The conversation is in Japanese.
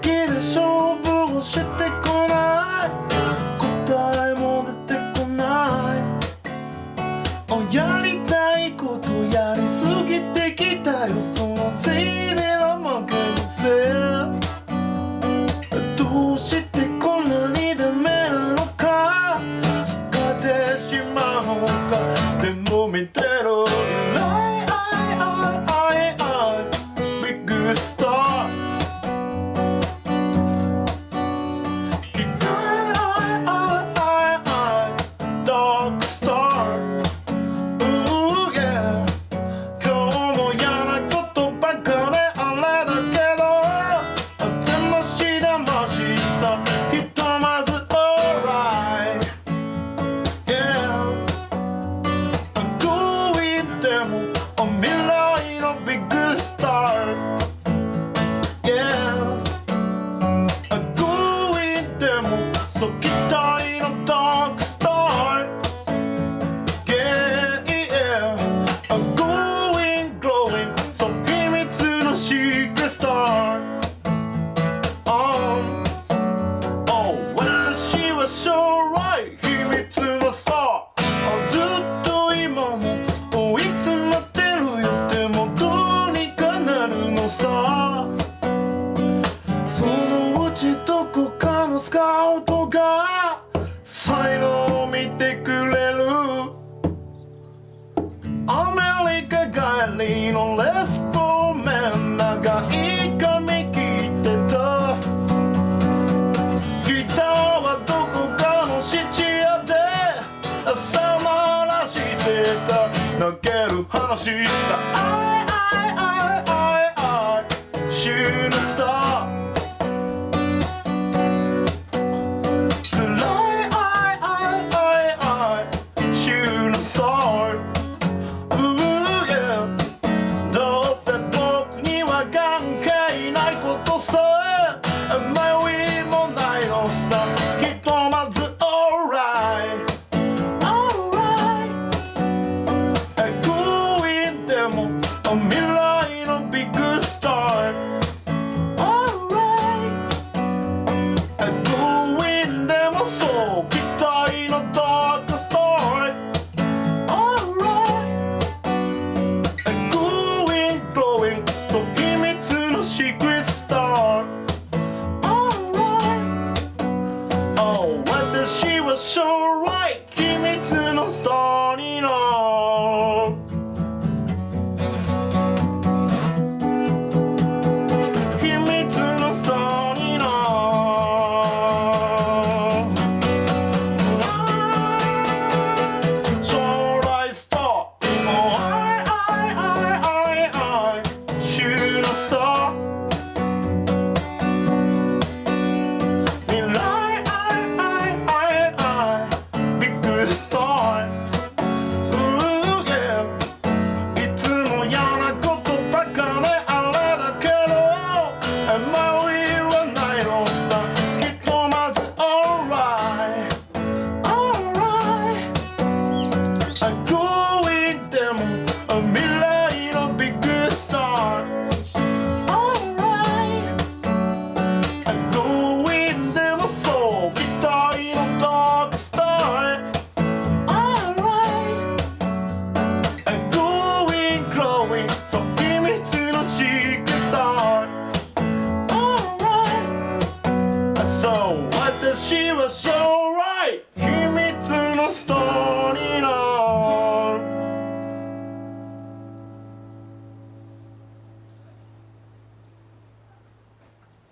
qui le chambre, j'étais 秘密のスずっと今も追い詰まってるよ。でもどうにかなるのさ。そのうちどこかのスカウトが才能を見てくれる。アメリカ帰りのレス話だ